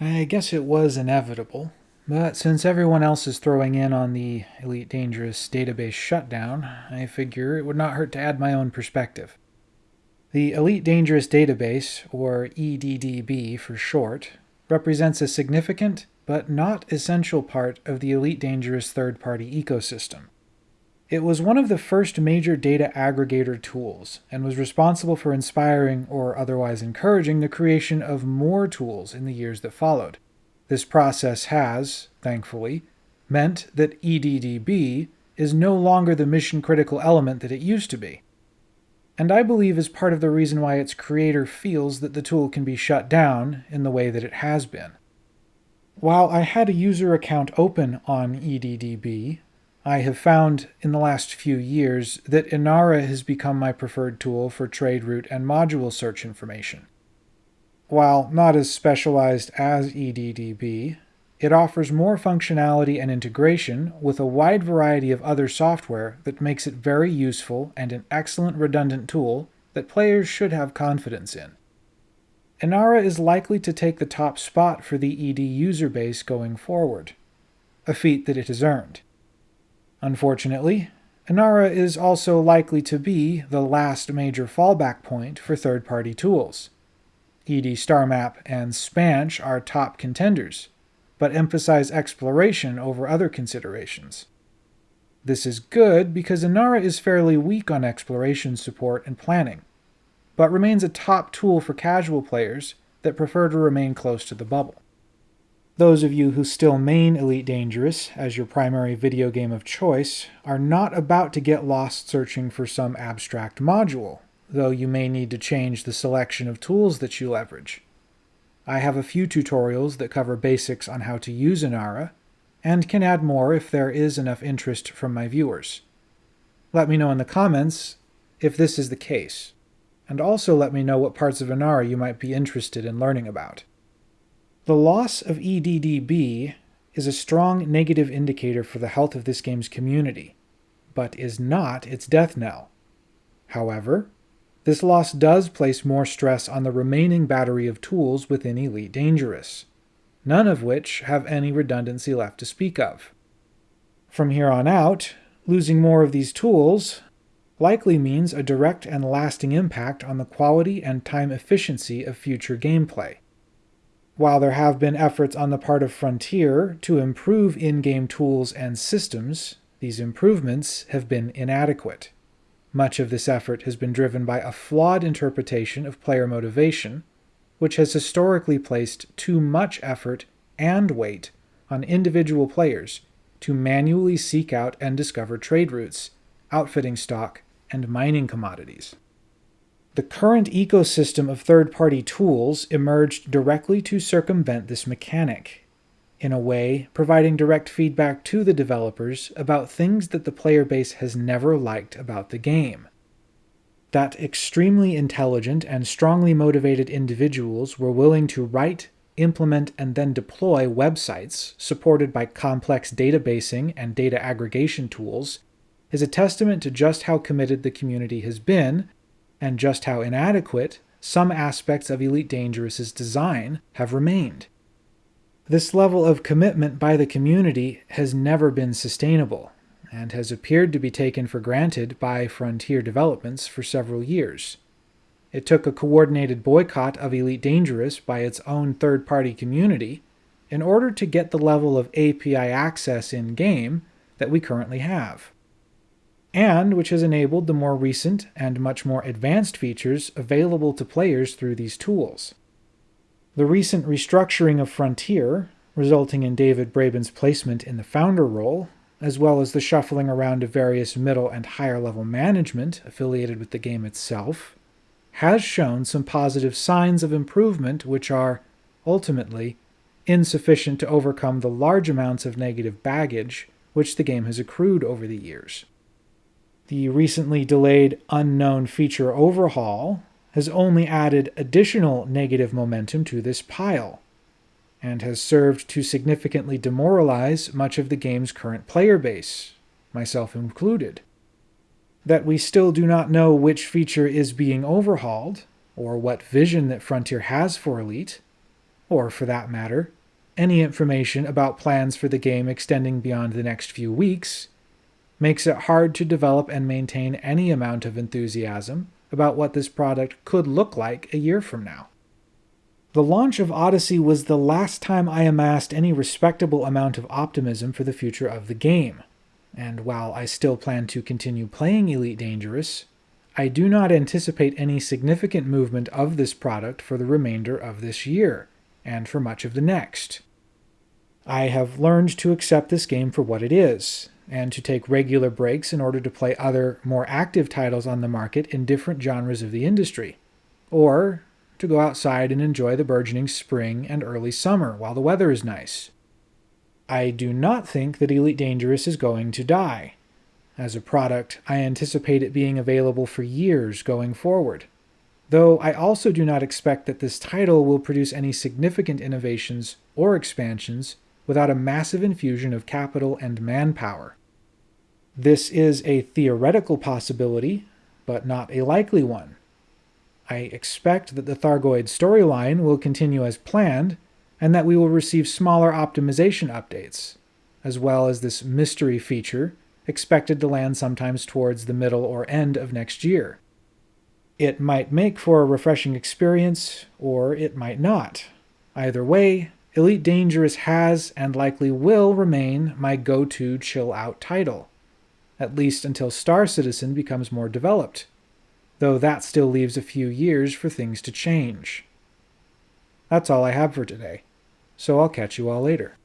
I guess it was inevitable, but since everyone else is throwing in on the Elite Dangerous database shutdown, I figure it would not hurt to add my own perspective. The Elite Dangerous Database, or EDDB for short, represents a significant but not essential part of the Elite Dangerous third-party ecosystem. It was one of the first major data aggregator tools and was responsible for inspiring or otherwise encouraging the creation of more tools in the years that followed. This process has, thankfully, meant that EDDB is no longer the mission-critical element that it used to be. And I believe is part of the reason why its creator feels that the tool can be shut down in the way that it has been. While I had a user account open on EDDB, I have found in the last few years that Inara has become my preferred tool for trade route and module search information. While not as specialized as EDDB, it offers more functionality and integration with a wide variety of other software that makes it very useful and an excellent redundant tool that players should have confidence in. Inara is likely to take the top spot for the ED user base going forward, a feat that it has earned. Unfortunately, Inara is also likely to be the last major fallback point for third-party tools. ED StarMap and Spansh are top contenders, but emphasize exploration over other considerations. This is good because Inara is fairly weak on exploration support and planning, but remains a top tool for casual players that prefer to remain close to the bubble. Those of you who still main Elite Dangerous as your primary video game of choice are not about to get lost searching for some abstract module, though you may need to change the selection of tools that you leverage. I have a few tutorials that cover basics on how to use Inara, and can add more if there is enough interest from my viewers. Let me know in the comments if this is the case, and also let me know what parts of Inara you might be interested in learning about. The loss of EDDB is a strong negative indicator for the health of this game's community, but is not its death knell. However, this loss does place more stress on the remaining battery of tools within Elite Dangerous, none of which have any redundancy left to speak of. From here on out, losing more of these tools likely means a direct and lasting impact on the quality and time efficiency of future gameplay. While there have been efforts on the part of Frontier to improve in-game tools and systems, these improvements have been inadequate. Much of this effort has been driven by a flawed interpretation of player motivation, which has historically placed too much effort and weight on individual players to manually seek out and discover trade routes, outfitting stock, and mining commodities. The current ecosystem of third-party tools emerged directly to circumvent this mechanic, in a way providing direct feedback to the developers about things that the player base has never liked about the game. That extremely intelligent and strongly motivated individuals were willing to write, implement, and then deploy websites supported by complex databasing and data aggregation tools is a testament to just how committed the community has been and just how inadequate some aspects of Elite Dangerous's design have remained. This level of commitment by the community has never been sustainable, and has appeared to be taken for granted by Frontier developments for several years. It took a coordinated boycott of Elite Dangerous by its own third-party community in order to get the level of API access in-game that we currently have and which has enabled the more recent and much more advanced features available to players through these tools. The recent restructuring of Frontier, resulting in David Braben's placement in the founder role, as well as the shuffling around of various middle and higher level management affiliated with the game itself, has shown some positive signs of improvement which are, ultimately, insufficient to overcome the large amounts of negative baggage which the game has accrued over the years. The recently delayed unknown feature overhaul has only added additional negative momentum to this pile, and has served to significantly demoralize much of the game's current player base, myself included. That we still do not know which feature is being overhauled, or what vision that Frontier has for Elite, or for that matter, any information about plans for the game extending beyond the next few weeks, makes it hard to develop and maintain any amount of enthusiasm about what this product could look like a year from now. The launch of Odyssey was the last time I amassed any respectable amount of optimism for the future of the game, and while I still plan to continue playing Elite Dangerous, I do not anticipate any significant movement of this product for the remainder of this year, and for much of the next. I have learned to accept this game for what it is, and to take regular breaks in order to play other, more active titles on the market in different genres of the industry, or to go outside and enjoy the burgeoning spring and early summer while the weather is nice. I do not think that Elite Dangerous is going to die. As a product, I anticipate it being available for years going forward. Though I also do not expect that this title will produce any significant innovations or expansions without a massive infusion of capital and manpower. This is a theoretical possibility, but not a likely one. I expect that the Thargoid storyline will continue as planned, and that we will receive smaller optimization updates, as well as this mystery feature expected to land sometimes towards the middle or end of next year. It might make for a refreshing experience, or it might not. Either way, Elite Dangerous has and likely will remain my go-to chill-out title, at least until Star Citizen becomes more developed though that still leaves a few years for things to change. That's all I have for today, so I'll catch you all later.